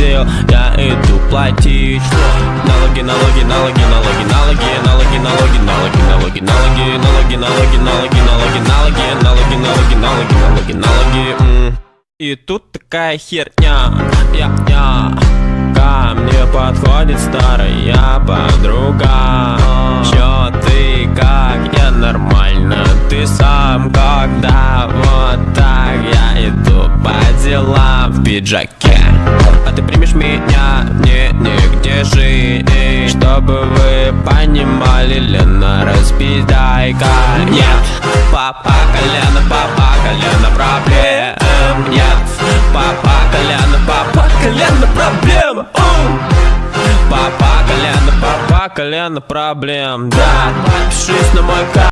угодил Я иду платить Налоги, налоги, налоги, налоги, налоги, налоги, налоги, налоги, налоги, налоги, налоги, налоги, налоги, налоги, налоги, налоги, налоги, налоги, налоги, налоги. И тут такая херня, я, я. Ко мне подходит старая подруга Чё ты, как я нормально Ты сам когда вот так делам в пиджаке. А ты примешь меня, мне нигде жить Чтобы вы понимали, Лена, распидайка Нет, папа колено, папа колено проблем. Нет, папа колено, папа колено проблем. Папа колено, папа колено проблем. Да, подпишись на мой канал